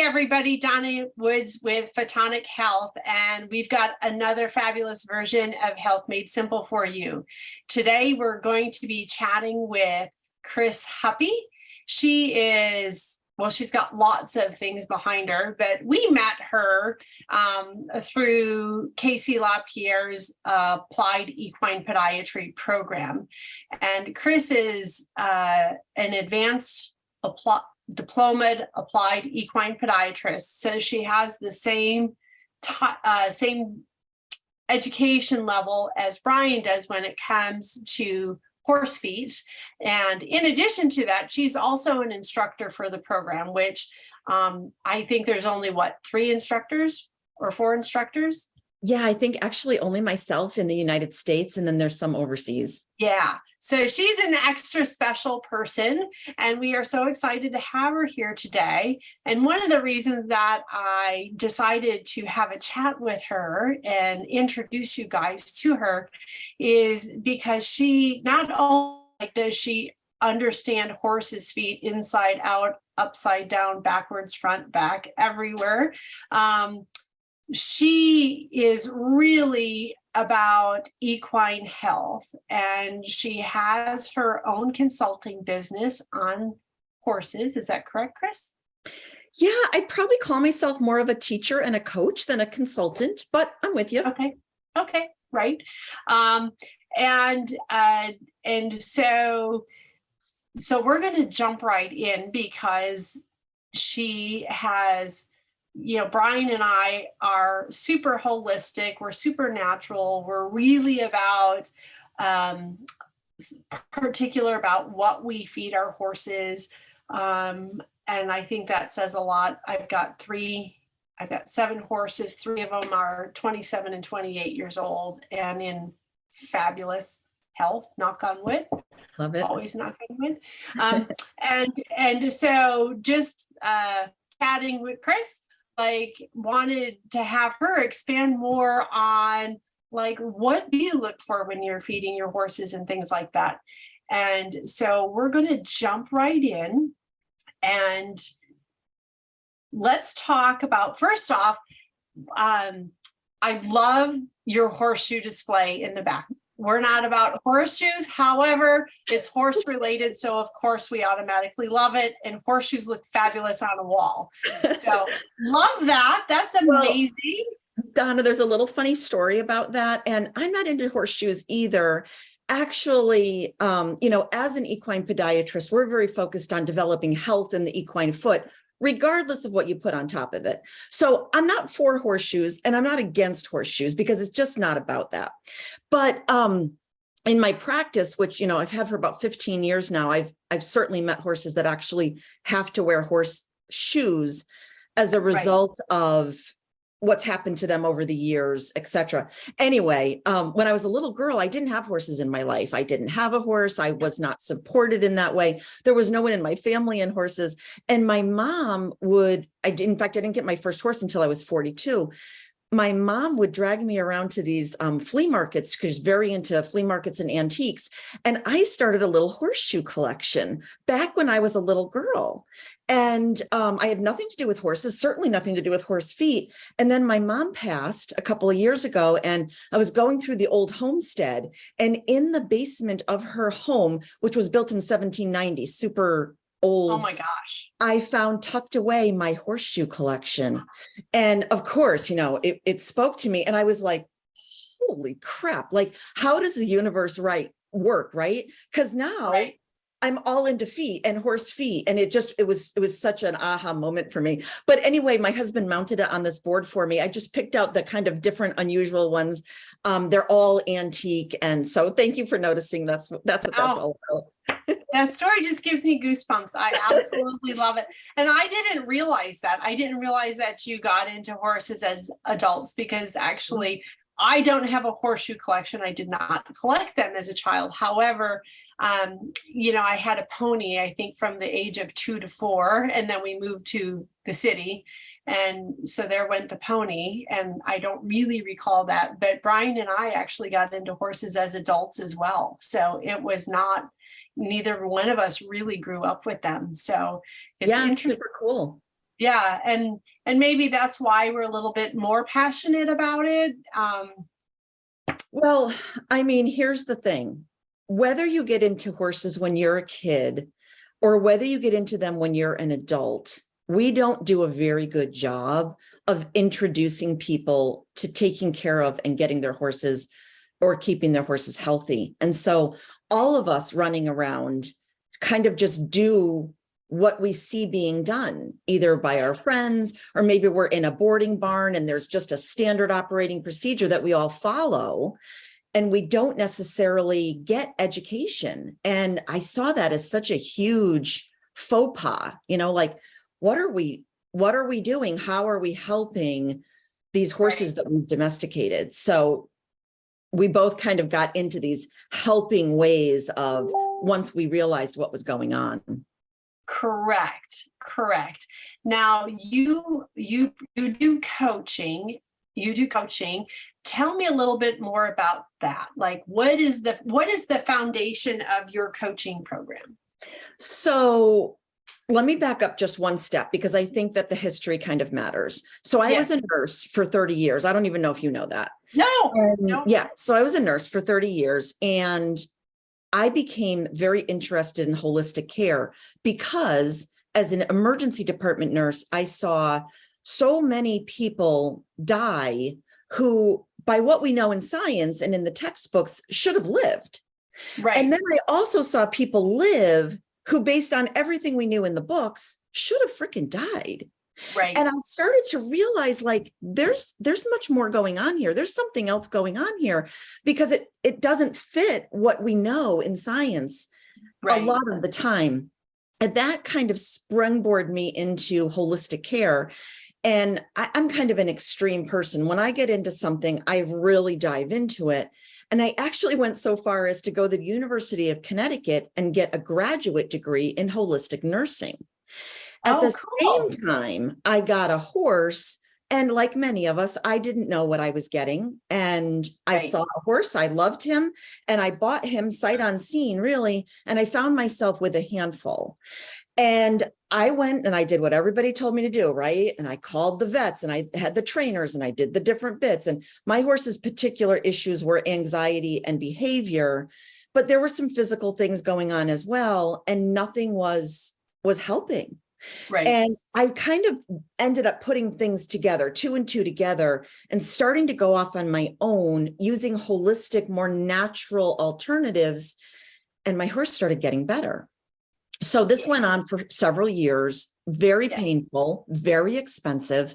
everybody, Donna Woods with Photonic Health, and we've got another fabulous version of Health Made Simple for you. Today, we're going to be chatting with Chris Huppy. She is, well, she's got lots of things behind her, but we met her um, through KC La Pierre's uh, Applied Equine Podiatry program. And Chris is uh, an advanced diplomaed applied equine podiatrist. So she has the same uh, same education level as Brian does when it comes to horse feet. And in addition to that, she's also an instructor for the program, which um, I think there's only what, three instructors or four instructors? Yeah, I think actually only myself in the United States and then there's some overseas. Yeah, so she's an extra special person and we are so excited to have her here today. And one of the reasons that I decided to have a chat with her and introduce you guys to her is because she not only does she understand horses feet inside out, upside down, backwards, front, back, everywhere. Um, she is really about equine health and she has her own consulting business on horses. Is that correct, Chris? Yeah, I'd probably call myself more of a teacher and a coach than a consultant, but I'm with you. Okay. Okay. Right. Um, and, uh, and so, so we're going to jump right in because she has you know, Brian and I are super holistic, we're super natural, we're really about um, particular about what we feed our horses. Um, and I think that says a lot. I've got three, I've got seven horses, three of them are 27 and 28 years old and in fabulous health, knock on wood. Love it. Always knock on wood. Um, and, and so just uh, chatting with Chris, like wanted to have her expand more on like what do you look for when you're feeding your horses and things like that. And so we're going to jump right in and let's talk about first off, um, I love your horseshoe display in the back. We're not about horseshoes. However, it's horse related. So of course we automatically love it. And horseshoes look fabulous on a wall. So love that. That's amazing. Well, Donna, there's a little funny story about that. And I'm not into horseshoes either actually, um, you know, as an equine podiatrist, we're very focused on developing health in the equine foot, regardless of what you put on top of it. So I'm not for horseshoes and I'm not against horseshoes because it's just not about that. But um, in my practice, which, you know, I've had for about 15 years now, I've, I've certainly met horses that actually have to wear horse shoes as a result right. of what's happened to them over the years, etc. Anyway, um, when I was a little girl, I didn't have horses in my life. I didn't have a horse. I was not supported in that way. There was no one in my family in horses. And my mom would, I in fact, I didn't get my first horse until I was 42 my mom would drag me around to these um, flea markets because she's very into flea markets and antiques. And I started a little horseshoe collection back when I was a little girl. And um, I had nothing to do with horses, certainly nothing to do with horse feet. And then my mom passed a couple of years ago and I was going through the old homestead and in the basement of her home, which was built in 1790, super old. Oh my gosh. I found tucked away my horseshoe collection. And of course, you know, it, it spoke to me and I was like, holy crap, like how does the universe right work, right? Because now right. I'm all into feet and horse feet. And it just, it was, it was such an aha moment for me. But anyway, my husband mounted it on this board for me. I just picked out the kind of different unusual ones. Um, they're all antique. And so thank you for noticing. That's, that's what that's oh. all about. That story just gives me goosebumps. I absolutely love it. And I didn't realize that. I didn't realize that you got into horses as adults because actually I don't have a horseshoe collection. I did not collect them as a child. However, um, you know, I had a pony, I think from the age of two to four, and then we moved to the city. And so there went the pony, and I don't really recall that, but Brian and I actually got into horses as adults as well. So it was not, neither one of us really grew up with them. So it's yeah, super cool. yeah, and, and maybe that's why we're a little bit more passionate about it. Um, Well, I mean, here's the thing. Whether you get into horses when you're a kid or whether you get into them when you're an adult, we don't do a very good job of introducing people to taking care of and getting their horses or keeping their horses healthy. And so all of us running around kind of just do what we see being done, either by our friends, or maybe we're in a boarding barn and there's just a standard operating procedure that we all follow. And we don't necessarily get education. And I saw that as such a huge faux pas, you know, like, what are we, what are we doing? How are we helping these horses that we've domesticated? So we both kind of got into these helping ways of once we realized what was going on. Correct, correct. Now you you you do coaching, you do coaching. Tell me a little bit more about that. Like what is the what is the foundation of your coaching program? So let me back up just one step because I think that the history kind of matters. So I Yeah. was a nurse for 30 years. I don't even know if you know that. No, And No. yeah, so I was a nurse for 30 years and I became very interested in holistic care because as an emergency department nurse, I saw so many people die who, by what we know in science and in the textbooks, should have lived. right, And then I also saw people live who, based on everything we knew in the books, should have freaking died. right, And I started to realize like there's there's much more going on here. There's something else going on here because it it doesn't fit what we know in science a lot of the time. And that kind of springboard me into holistic care. And I, I'm kind of an extreme person. When I get into something, I really dive into it. And I actually went so far as to go to the University of Connecticut and get a graduate degree in holistic nursing. At Oh, the cool. same time, I got a horse. And like many of us, I didn't know what I was getting. And I saw a horse, I loved him, and I bought him sight unseen, really. And I found myself with a handful. And I went and I did what everybody told me to do, right? And I called the vets and I had the trainers and I did the different bits. And my horse's particular issues were anxiety and behavior, but there were some physical things going on as well. And nothing was was helping. Right, And I kind of ended up putting things together, two and two together, and starting to go off on my own using holistic, more natural alternatives. And my horse started getting better. So this went on for several years, very Yeah. painful, very expensive,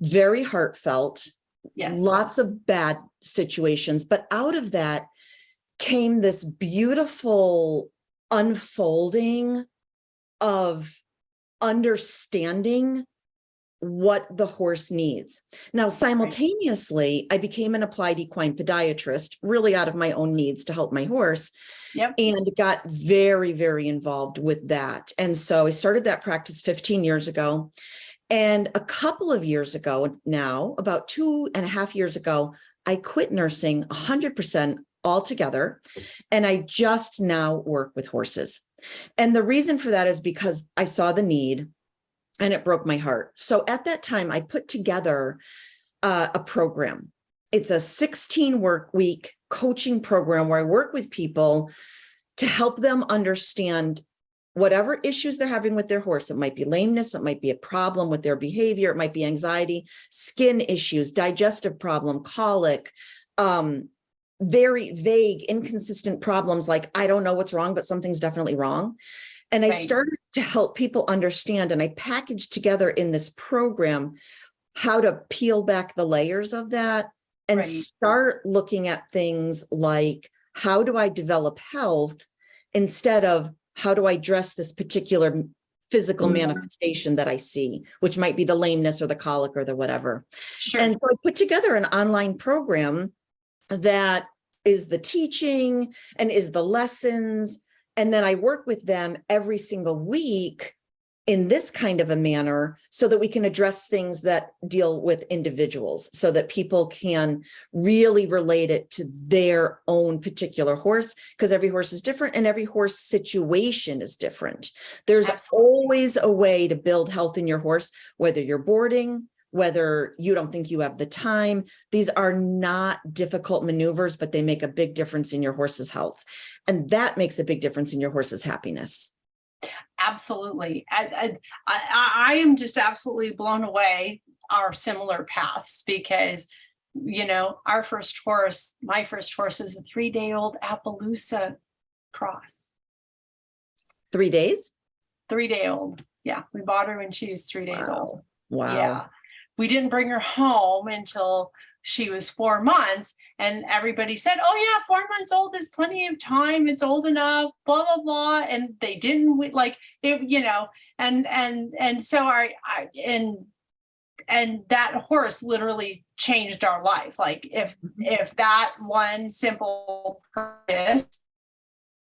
very heartfelt, yes. lots of bad situations. But out of that came this beautiful unfolding of understanding what the horse needs. Now, simultaneously, I became an applied equine podiatrist, really out of my own needs to help my horse. Yep. And got very, very involved with that. And so I started that practice 15 years ago. And a couple of years ago now, about two and a half years ago, I quit nursing 100% altogether. And I just now work with horses. And the reason for that is because I saw the need and it broke my heart. So at that time, I put together uh, a program. It's a 16 work week coaching program where I work with people to help them understand whatever issues they're having with their horse. It might be lameness, it might be a problem with their behavior, it might be anxiety, skin issues, digestive problem, colic, um, very vague, inconsistent problems like, I don't know what's wrong, but something's definitely wrong. And I started to help people understand, and I packaged together in this program how to peel back the layers of that and Right. start looking at things like, how do I develop health instead of how do I dress this particular physical Mhm. manifestation that I see, which might be the lameness or the colic or the whatever. Sure, And so I put together an online program that is the teaching and is the lessons. And then I work with them every single week in this kind of a manner so that we can address things that deal with individuals so that people can really relate it to their own particular horse because every horse is different and every horse situation is different. There's Absolutely. always a way to build health in your horse, whether you're boarding, whether you don't think you have the time. These are not difficult maneuvers, but they make a big difference in your horse's health. And that makes a big difference in your horse's happiness. Absolutely. I, I, I, am just absolutely blown away our similar paths because, you know, our first horse, my first horse is a three day old Appaloosa cross, Three days? three day old. Yeah, we bought her when she was three days old. Wow. Yeah. We didn't bring her home until she was four months and everybody said, oh yeah, four months old is plenty of time. It's old enough, blah, blah, blah. And they didn't like it, you know, and, and, and so I, I, and, and that horse literally changed our life. Like if, mm-hmm. if that one simple purpose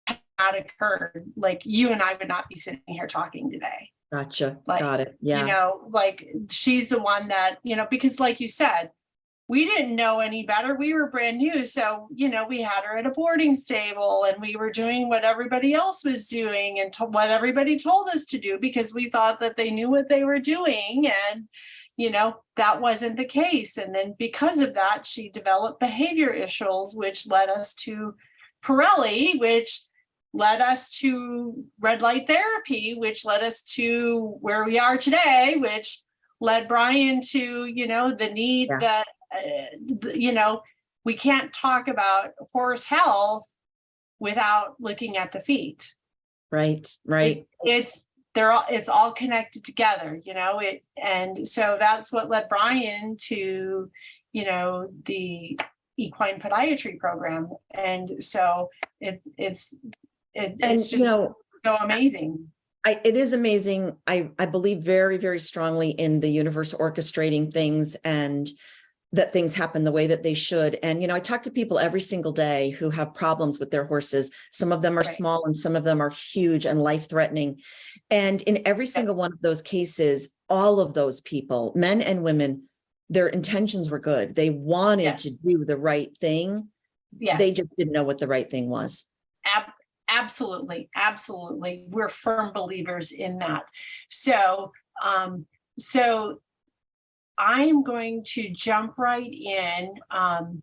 had occurred, like you and I would not be sitting here talking today Gotcha. Like, Got it. Yeah. You know, like she's the one that, you know, because like you said, we didn't know any better. We were brand new. So, you know, we had her at a boarding stable and we were doing what everybody else was doing and to- what everybody told us to do because we thought that they knew what they were doing. And, you know, that wasn't the case. And then because of that, she developed behavior issues, which led us to Parelli, which led us to red light therapy, which led us to where we are today, which led Brian to, you know, the need Yeah. that, uh, you know, we can't talk about horse health without looking at the feet. Right. Right. It's, they're all, it's all connected together, you know, it, and so that's what led Brian to, you know, the equine podiatry program. And so it, it's, it, And, it's you just know, so amazing. I, it is amazing. I, I believe very, very strongly in the universe orchestrating things and that things happen the way that they should. And, you know, I talk to people every single day who have problems with their horses. Some of them are Right. small and some of them are huge and life threatening. And in every single one of those cases, all of those people, men and women, their intentions were good. They wanted Yes. to do the right thing. Yes. They just didn't know what the right thing was. Ab- absolutely, absolutely. We're firm believers in that. So, um, so I'm going to jump right in. Um,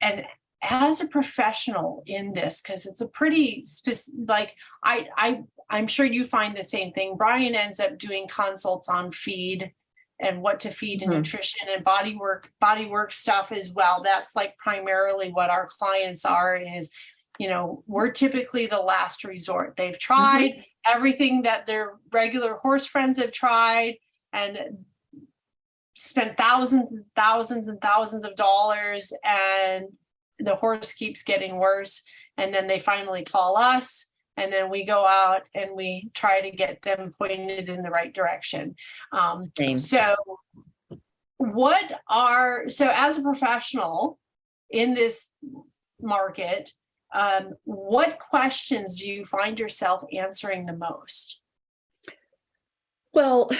and as a professional in this, because it's a pretty spec- like I, I, I'm sure you find the same thing. Brian ends up doing consults on feed and what to feed and Mhm. nutrition and body work, body work stuff as well. That's like primarily what our clients are is you know, we're typically the last resort. They've tried everything that their regular horse friends have tried and spent thousands and thousands and thousands of dollars and the horse keeps getting worse. And then they finally call us and then we go out and we try to get them pointed in the right direction. Um, Same. so what are, so as a professional in this market, um, what questions do you find yourself answering the most? Well,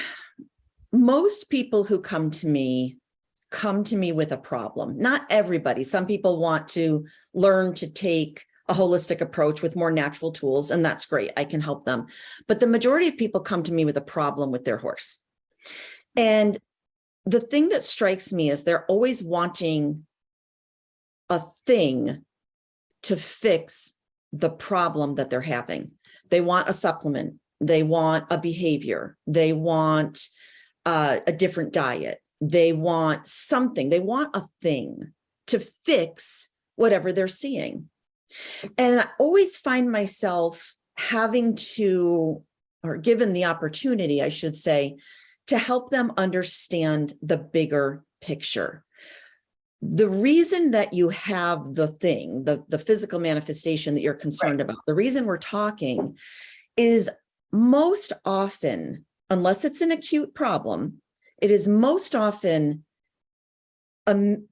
most people who come to me come to me with a problem. Not everybody. Some people want to learn to take a holistic approach with more natural tools, and that's great. I can help them. But the majority of people come to me with a problem with their horse. And the thing that strikes me is they're always wanting a thing to fix the problem that they're having. They want a supplement. They want a behavior. They want uh, a different diet. They want something. They want a thing to fix whatever they're seeing. And I always find myself having to, or given the opportunity, I should say, to help them understand the bigger picture. The reason that you have the thing, the, the physical manifestation that you're concerned about, the reason we're talking is most often, unless it's an acute problem, it is most often a, m-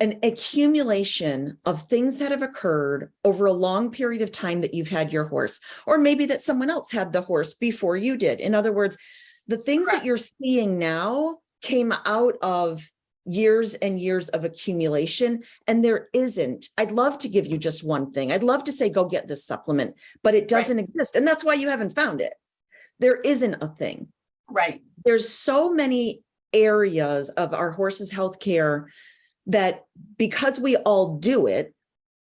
an accumulation of things that have occurred over a long period of time that you've had your horse, or maybe that someone else had the horse before you did. In other words, the things that you're seeing now came out of years and years of accumulation and there isn't. I'd love to give you just one thing. I'd love to say, go get this supplement, but it doesn't exist. And that's why you haven't found it. There isn't a thing Right, there's so many areas of our horse's healthcare that because we all do it,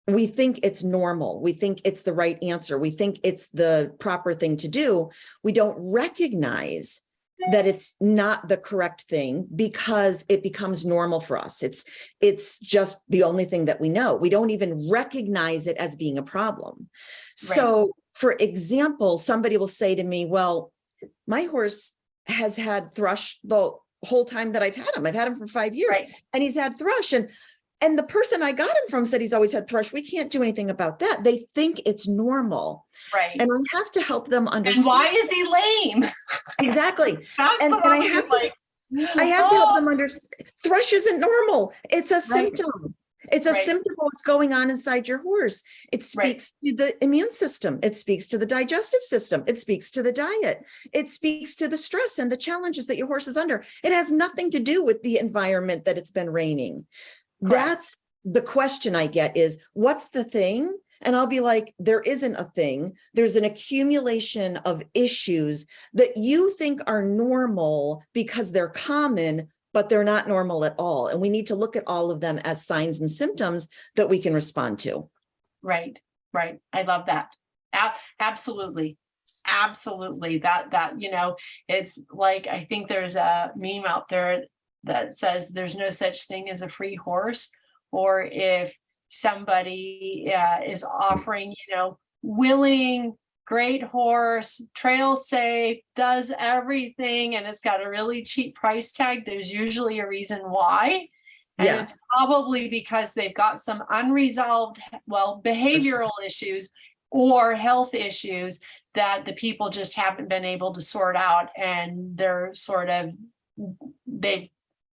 we think it's normal. We think it's the right answer. We think it's the proper thing to do. We don't recognize that it's not the correct thing because it becomes normal for us. It's it's just the only thing that we know. We don't even recognize it as being a problem. So for example, somebody will say to me, well, my horse has had thrush the whole time that I've had him. I've had him for five years right, and he's had thrush and and the person I got him from said he's always had thrush. We can't do anything about that. They think it's normal. right. And I have to help them understand. And why is he lame? Exactly. That's And- the and I have to- like, I have to help "Oh, them understand. Thrush isn't normal. It's a symptom. It's a Right. symptom of what's going on inside your horse. It Right. speaks to the immune system. It speaks to the digestive system. It speaks to the diet. It speaks to the stress and the challenges that your horse is under. It has nothing to do with the environment that it's been raining. Correct. That's the question I get is, what's the thing? And I'll be like, there isn't a thing. There's an accumulation of issues that you think are normal because they're common, but they're not normal at all. And we need to look at all of them as signs and symptoms that we can respond to. Right, right. I love that. A- absolutely. Absolutely. That, that, you know, it's like, I think there's a meme out there that says there's no such thing as a free horse. Or if somebody uh, is offering, you know, willing, great horse, trail safe, does everything, and it's got a really cheap price tag, there's usually a reason why. And Yeah. it's probably because they've got some unresolved, well, behavioral issues or health issues that the people just haven't been able to sort out and they're sort of, they've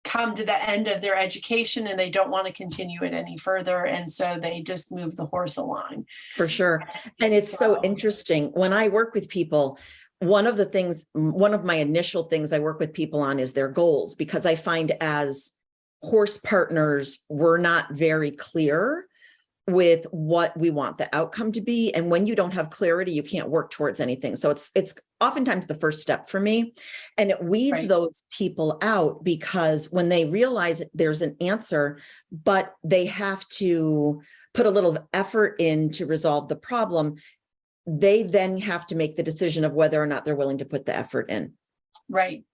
come to the end of their education and they don't want to continue it any further. And so they just move the horse along. For sure. And it's so interesting. When I work with people, one of the things, one of my initial things I work with people on is their goals, because I find as horse partners, we're not very clear with what we want the outcome to be. And when you don't have clarity, you can't work towards anything. So it's, it's oftentimes the first step for me. And it weeds Right. those people out because when they realize there's an answer, but they have to put a little effort in to resolve the problem, they then have to make the decision of whether or not they're willing to put the effort in. Right,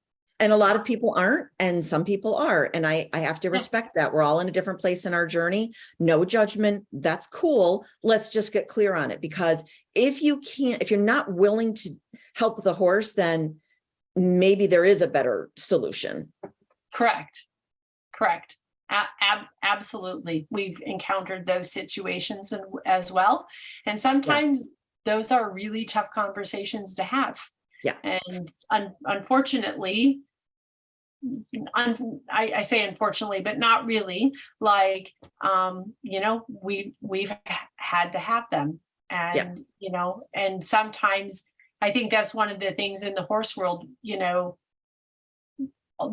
And a lot of people aren't, and some people are, and I, I have to respect that. We're all in a different place in our journey. No judgment, that's cool. Let's just get clear on it, because if you can't, if you're not willing to help the horse, then maybe there is a better solution. correct, correct. Ab- absolutely. We've encountered those situations as well. And sometimes those are really tough conversations to have. Yeah. And un- unfortunately, un- I, I say unfortunately, but not really, like, um, you know, we, we've had to have them. And, you know, and sometimes I think that's one of the things in the horse world, you know,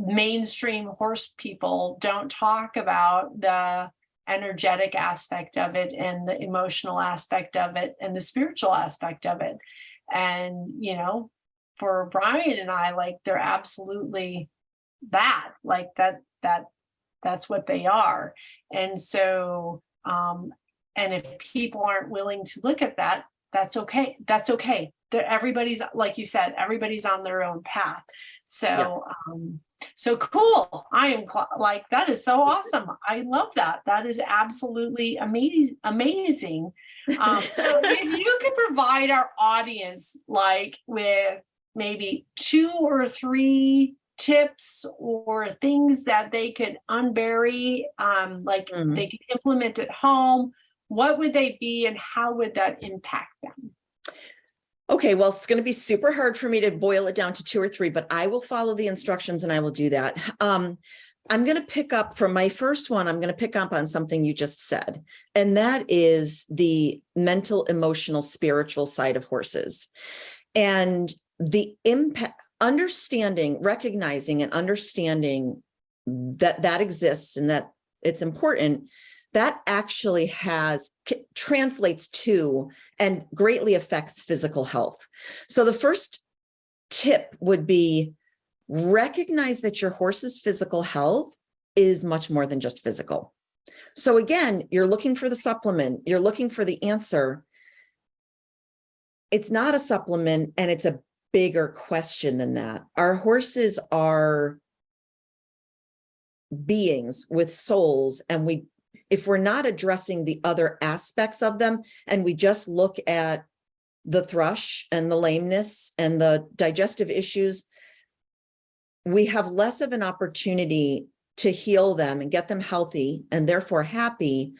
mainstream horse people don't talk about the energetic aspect of it and the emotional aspect of it and the spiritual aspect of it. And, you know, for Brian and I, like they're absolutely that, like that, that, that's what they are. And so, um, and if people aren't willing to look at that, that's okay. That's okay. They're, everybody's, like you said, everybody's on their own path. So, um, so cool. I am like, that is so awesome. I love that. That is absolutely amazing, amazing. Um, so if you could provide our audience like with maybe two or three tips or things that they could unbury, um, like Mhm. they could implement at home, what would they be and how would that impact them? Okay, well, it's going to be super hard for me to boil it down to two or three, but I will follow the instructions and I will do that. Um, I'm going to pick up from my first one, I'm going to pick up on something you just said, and that is the mental, emotional, spiritual side of horses. And the impact, understanding, recognizing and understanding that that exists and that it's important, that actually has, translates to and greatly affects physical health. So the first tip would be recognize that your horse's physical health is much more than just physical. So again, you're looking for the supplement, you're looking for the answer. It's not a supplement and it's a bigger question than that. Our horses are beings with souls and we, if we're not addressing the other aspects of them and we just look at the thrush and the lameness and the digestive issues, we have less of an opportunity to heal them and get them healthy and therefore happy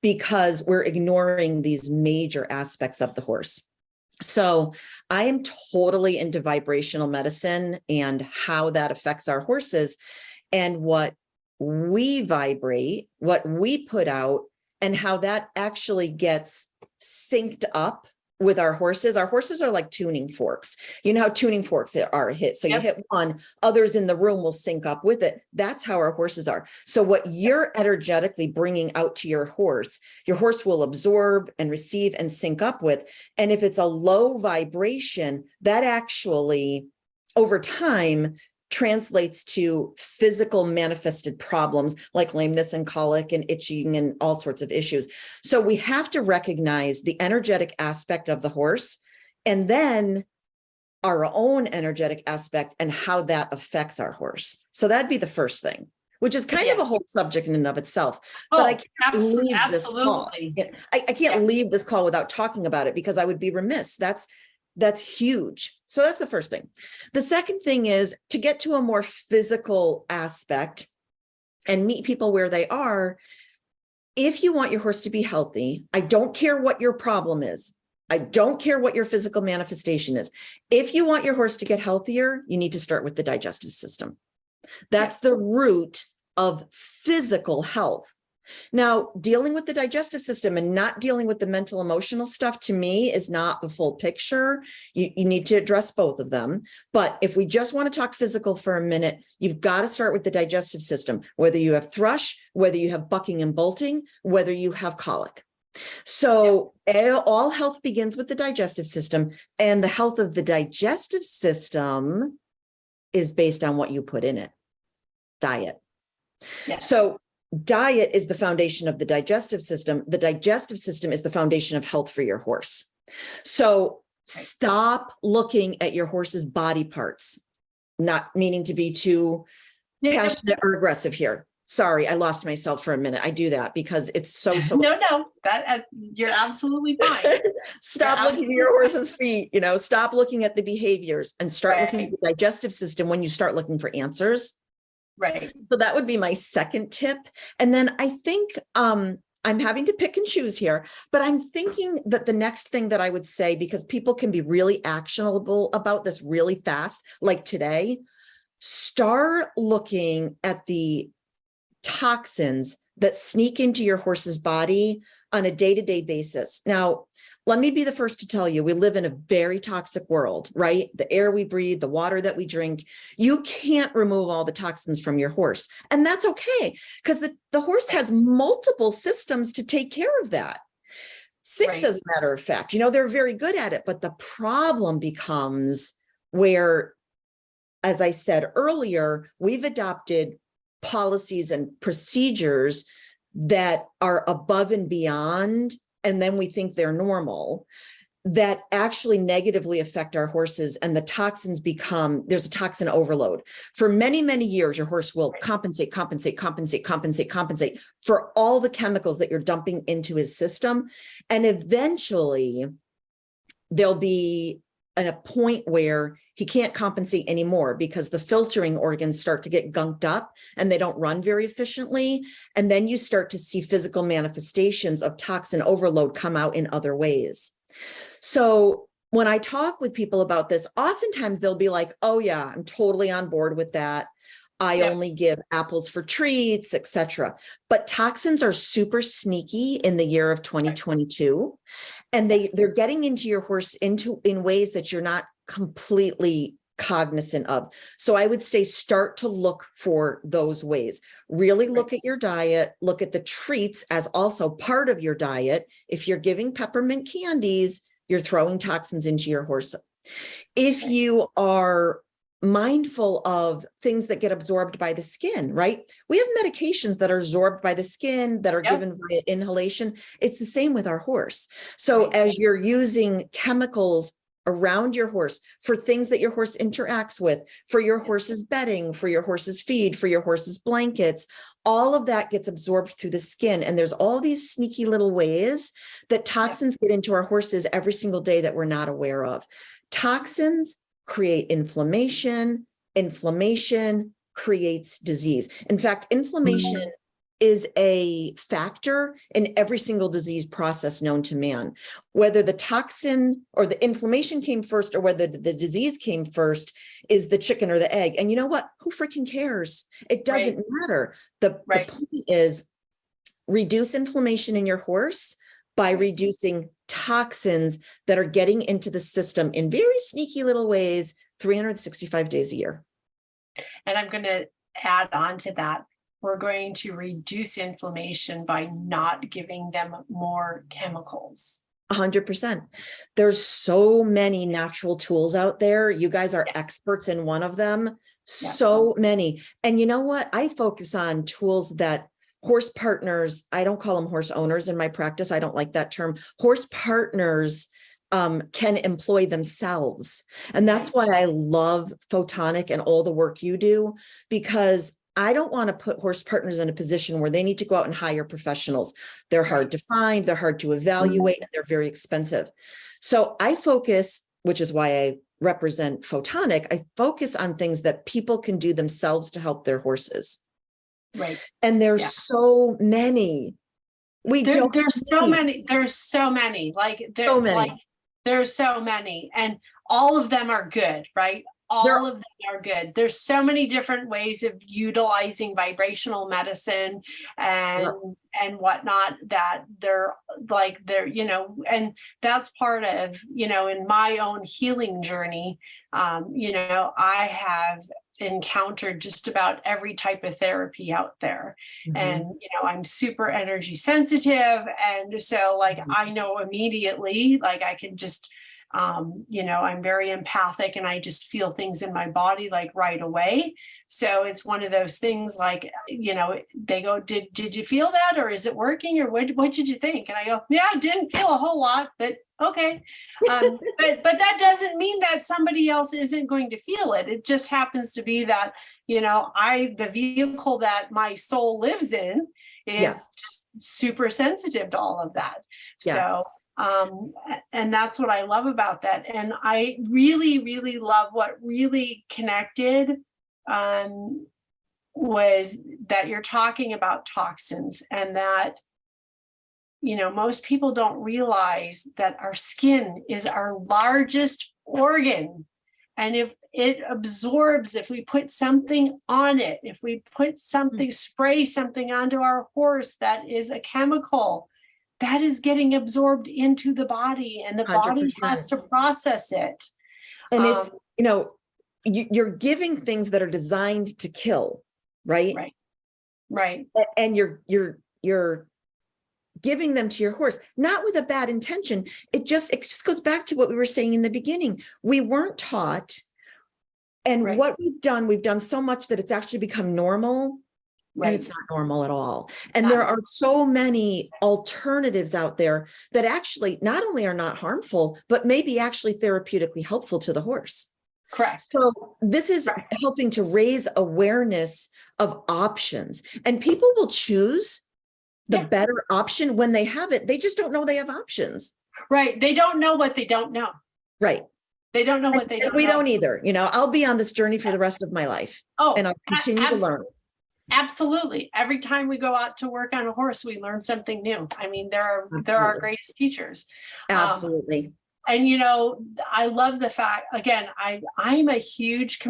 because we're ignoring these major aspects of the horse. So I am totally into vibrational medicine and how that affects our horses and what we vibrate, what we put out and how that actually gets synced up with our horses. Our horses are like tuning forks. You know how tuning forks are hit. So you hit one, others in the room will sync up with it. That's how our horses are. So what you're energetically bringing out to your horse, your horse will absorb and receive and sync up with. And if it's a low vibration, that actually over time translates to physical manifested problems like lameness and colic and itching and all sorts of issues. So we have to recognize the energetic aspect of the horse and then our own energetic aspect and how that affects our horse. So that'd be the first thing, which is kind of a whole subject in and of itself. But oh, I Oh, can't abs- leave this call. absolutely. Yeah, I, I can't Yeah. leave this call without talking about it because I would be remiss. That's, that's huge. So that's the first thing. The second thing is to get to a more physical aspect and meet people where they are. If you want your horse to be healthy, I don't care what your problem is. I don't care what your physical manifestation is. If you want your horse to get healthier, you need to start with the digestive system. That's the root of physical health. Now, dealing with the digestive system and not dealing with the mental emotional stuff to me is not the full picture. You, you need to address both of them. But if we just want to talk physical for a minute, you've got to start with the digestive system, whether you have thrush, whether you have bucking and bolting, whether you have colic. So all eh, all health begins with the digestive system and the health of the digestive system is based on what you put in it. Diet. Yeah. So diet is the foundation of the digestive system. The digestive system is the foundation of health for your horse. So stop looking at your horse's body parts, not meaning to be too Yeah, passionate or aggressive here. Sorry, I lost myself for a minute. I do that because it's so, so. No, no, that, uh, you're absolutely fine. Stop looking at your horse's feet, you know, stop looking at the behaviors and start looking at the digestive system when you start looking for answers. Right. So that would be my second tip. And then I think um, I'm having to pick and choose here, but I'm thinking that the next thing that I would say, because people can be really actionable about this really fast, like today, start looking at the toxins that sneak into your horse's body on a day-to-day basis. Now, let me be the first to tell you, we live in a very toxic world, right? The air we breathe, the water that we drink, you can't remove all the toxins from your horse. And that's okay, because the, the horse has multiple systems to take care of that. Six, Right. as a matter of fact, you know, they're very good at it, but the problem becomes where, as I said earlier, we've adopted policies and procedures that are above and beyond, and then we think they're normal, that actually negatively affect our horses and the toxins become, there's a toxin overload. For many, many years, your horse will compensate, compensate, compensate, compensate, compensate for all the chemicals that you're dumping into his system. And eventually there'll be a point where he can't compensate anymore because the filtering organs start to get gunked up and they don't run very efficiently. And then you start to see physical manifestations of toxin overload come out in other ways. So when I talk with people about this, oftentimes they'll be like, oh yeah, I'm totally on board with that. I only give apples for treats, etc. But toxins are super sneaky in the year of 2022. And they they're getting into your horse into in ways that you're not completely cognizant of. So I would say start to look for those ways. Really look at your diet, look at the treats as also part of your diet. If you're giving peppermint candies, you're throwing toxins into your horse. If you are mindful of things that get absorbed by the skin, right? We have medications that are absorbed by the skin that are Yep. given via inhalation. It's the same with our horse. So as you're using chemicals around your horse for things that your horse interacts with, for your horse's bedding, for your horse's feed, for your horse's blankets, all of that gets absorbed through the skin. And there's all these sneaky little ways that toxins get into our horses every single day that we're not aware of. Toxins create inflammation, inflammation creates disease. In fact, mm-hmm. inflammation is a factor in every single disease process known to man. Whether the toxin or the inflammation came first or whether the disease came first is the chicken or the egg. And you know what? Who freaking cares? It doesn't matter. The, the point is reduce inflammation in your horse by mm-hmm. reducing toxins that are getting into the system in very sneaky little ways 365 days a year. And I'm gonna add on to that. We're going to reduce inflammation by not giving them more chemicals. A hundred percent. There's so many natural tools out there. You guys are experts in one of them. Yeah. So many. And you know what? I focus on tools that horse partners, I don't call them horse owners in my practice. I don't like that term. Horse partners um, can employ themselves. And that's why I love Photonic and all the work you do, because I don't want to put horse partners in a position where they need to go out and hire professionals. They're hard to find, they're hard to mm-hmm. evaluate, and they're very expensive. So I focus, which is why I represent Photonic, I focus on things that people can do themselves to help their horses. Right. And there's Yeah. so many. We There, don't. there's so many, there's so many, like, So there's many. like, there's so many, and all of them are good, right? They're- All of them are good. There's so many different ways of utilizing vibrational medicine and, and whatnot that they're like, they're, you know, and that's part of, you know, in my own healing journey, um, you know, I have encountered just about every type of therapy out there Mhm. and you know i'm super energy sensitive and so like Mhm. i know immediately like i can just um you know i'm very empathic and i just feel things in my body like right away. So it's one of those things like you know they go did did you feel that or is it working or what what did you think? And i go yeah i didn't feel a whole lot but okay. Um, but but that doesn't mean that somebody else isn't going to feel it. It just happens to be that you know i the vehicle that my soul lives in is Yeah. just super sensitive to all of that. Yeah. so um and that's what i love about that. And i really really love what really connected um was that you're talking about toxins and that you know most people don't realize that our skin is our largest organ. And if it absorbs if we put something on it if we put something spray something onto our horse that is a chemical that is getting absorbed into the body and the body has to process it And it's, Um, you know, you, you're giving things that are designed to kill, right? Right. right And you're, you're, you're giving them to your horse, not with a bad intention. It just, it just goes back to what we were saying in the beginning. We weren't taught. And Right. what we've done, we've done so much that it's actually become normal and it's not normal at all. And Not there are so many alternatives out there that actually not only are not harmful, but maybe actually therapeutically helpful to the horse. correct So this is Right. helping to raise awareness of options and people will choose the Yeah. better option when they have it. They just don't know they have options. right they don't know what they don't know Right. they don't know what And- they and don't we know. don't either. You know, I'll be on this journey for the rest of my life oh and I'll continue to learn. Absolutely. Every time we go out to work on a horse, we learn something new. I mean, there are, they're our greatest teachers. Um, Absolutely. And you know, I love the fact, again, I, I'm a huge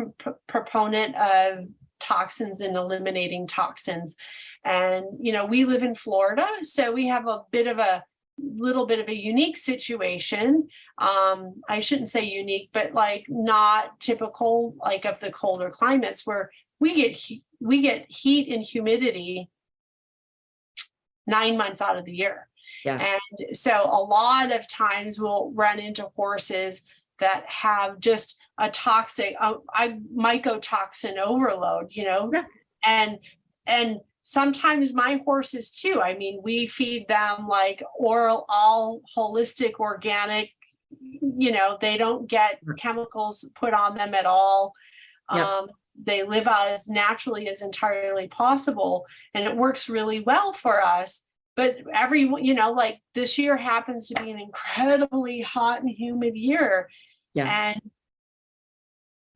proponent of toxins and eliminating toxins. And, you know, we live in Florida, so we have a bit of a little bit of a unique situation. Um, I shouldn't say unique, but like not typical like of the colder climates where we get we get heat and humidity nine months out of the year. Yeah. And so a lot of times we'll run into horses that have just a toxic, I mycotoxin overload, you know? Yeah. And, and sometimes my horses too, I mean, we feed them like oral, all holistic, organic, you know, they don't get chemicals put on them at all. Yeah. Um, they live as naturally as entirely possible and it works really well for us. But every, you know, like this year happens to be an incredibly hot and humid year. Yeah. And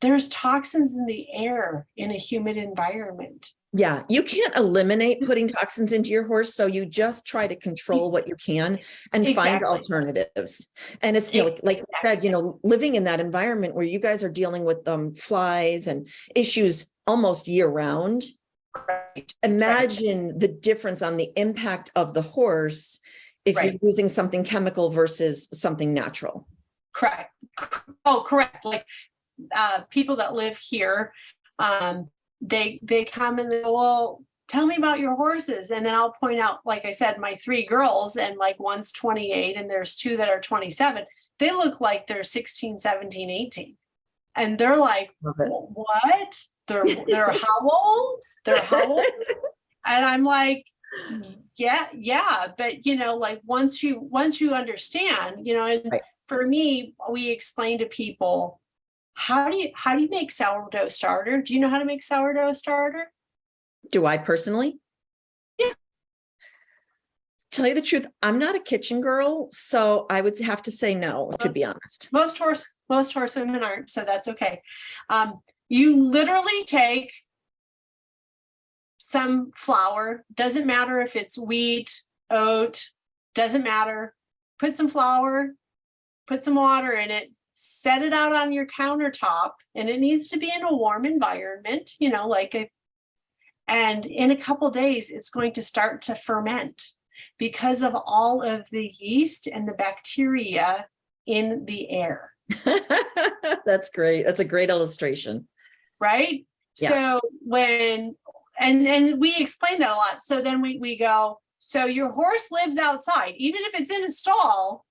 there's toxins in the air in a humid environment. Yeah, you can't eliminate putting toxins into your horse, so you just try to control what you can and find alternatives. And it's, you know, like- like you said, you know, living in that environment where you guys are dealing with um flies and issues almost year round. Right. Imagine the difference on the impact of the horse if you're using something chemical versus something natural. Correct. Oh, correct. Like, uh, people that live here, um, they, they come and they go, well, tell me about your horses. And then I'll point out, like I said, my three girls and like one's twenty-eight and there's two that are twenty-seven. They look like they're 16, 17, 18, And they're like, Love it. "Wh- what? They're, they're how old? They're how old? And I'm like, yeah, yeah, but you know, like once you, once you understand, you know, and Right. for me, we explain to people, how do you, how do you make sourdough starter? Do you know how to make sourdough starter? Do I personally? Yeah. Tell you the truth, I'm not a kitchen girl, so I would have to say no, to be honest. Most horse, most horse women aren't, so that's okay. Um, you literally take some flour, doesn't matter if it's wheat, oat, doesn't matter. Put some flour, put some water in it, set it out on your countertop, and it needs to be in a warm environment, you know, like a and in a couple days, it's going to start to ferment because of all of the yeast and the bacteria in the air, That's great. That's a great illustration. right? Yeah. So when, and, and we explain that a lot. So then we, we go, so your horse lives outside, even if it's in a stall,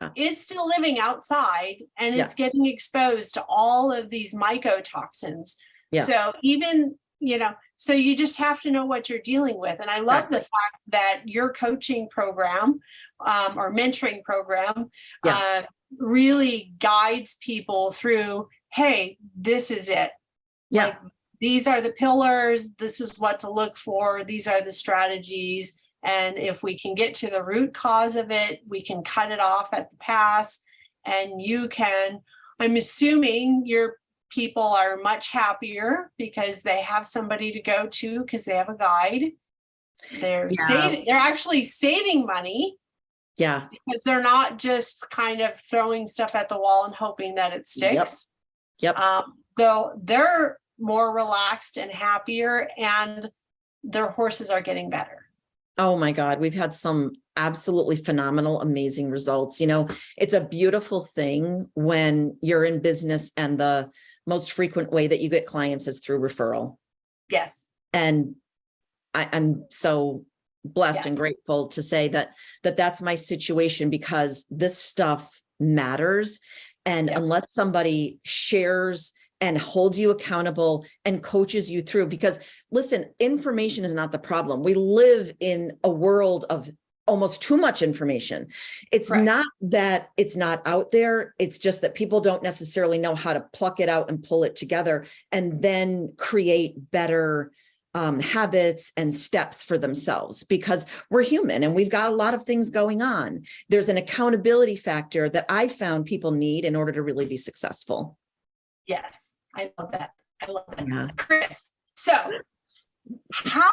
Yeah. it's still living outside and Yeah. it's getting exposed to all of these mycotoxins. Yeah. So even, you know, so you just have to know what you're dealing with. And I love the fact that your coaching program um, or mentoring program uh, really guides people through, hey, this is it. Yeah, Like, These are the pillars, this is what to look for, these are the strategies. And if we can get to the root cause of it, we can cut it off at the pass. And you can, I'm assuming your people are much happier because they have somebody to go to because they have a guide. They're Yeah. saving, they're actually saving money yeah, because they're not just kind of throwing stuff at the wall and hoping that it Yep. sticks. Yep. Um, though they're more relaxed and happier and their horses are getting better. Oh my God, we've had some absolutely phenomenal, amazing results. You know, it's a beautiful thing when you're in business and the most frequent way that you get clients is through referral. Yes, And I, I'm so blessed Yeah. and grateful to say that, that that's my situation because this stuff matters. And Yeah. unless somebody shares and holds you accountable and coaches you through, because listen, information is not the problem. We live in a world of almost too much information. It's Correct. not that it's not out there. It's just that people don't necessarily know how to pluck it out and pull it together and then create better um, habits and steps for themselves because we're human and we've got a lot of things going on. There's an accountability factor that I found people need in order to really be successful. Yes, I love that. I love that. Yeah. Chris, so how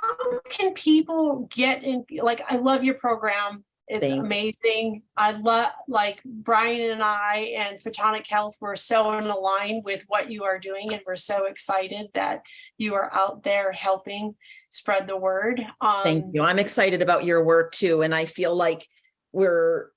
can people get in, like, I love your program. It's Thanks. amazing. I love, like Brian and I and Photonic Health, we're so in line with what you are doing and we're so excited that you are out there helping spread the word. Thank Um, you. I'm excited about your work too, and I feel like we're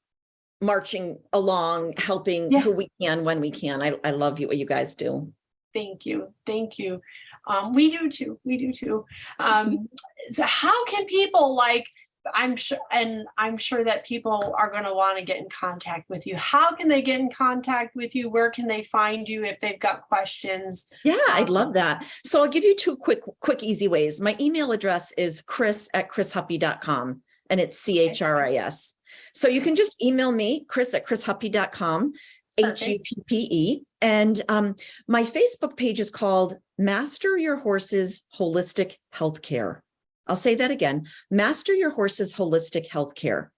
marching along, helping Yeah. who we can when we can. I, I love you, what you guys do. Thank you, thank you. Um, we do too, we do too. Um, so how can people like, I'm sure, and I'm sure that people are gonna wanna get in contact with you. How can they get in contact with you? Where can they find you if they've got questions? Yeah, I'd love Um, that. So I'll give you two quick, quick, easy ways. My email address is chris at chrishuppe.com and it's C H R I S. So you can just email me, chris at chrishuppe.com, H U Perfect. P P E. And um, my Facebook page is called Master Your Horse's Holistic Healthcare. I'll say that again, Master Your Horse's Holistic Healthcare.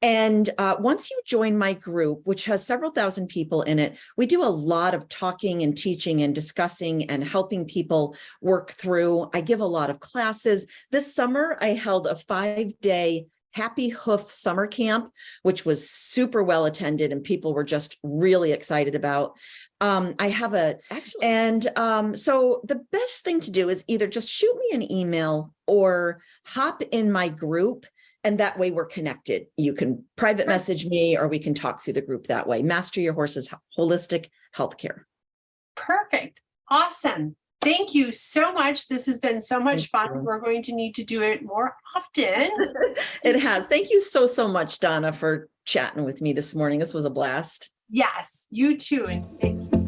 And uh, once you join my group, which has several thousand people in it, we do a lot of talking and teaching and discussing and helping people work through. I give a lot of classes. This summer, I held a five-day Happy Hoof Summer Camp, which was super well attended and people were just really excited about. Um, I have a, actually, and um, so the best thing to do is either just shoot me an email or hop in my group and that way we're connected. You can private message me or we can talk through the group that way. Master Your Horse's Holistic Healthcare. Perfect, awesome. Thank you so much. This has been so much Thank fun. you. We're going to need to do it more often. It has. Thank you so, so much, Donna, for chatting with me this morning. This was a blast. Yes, you too, and thank you.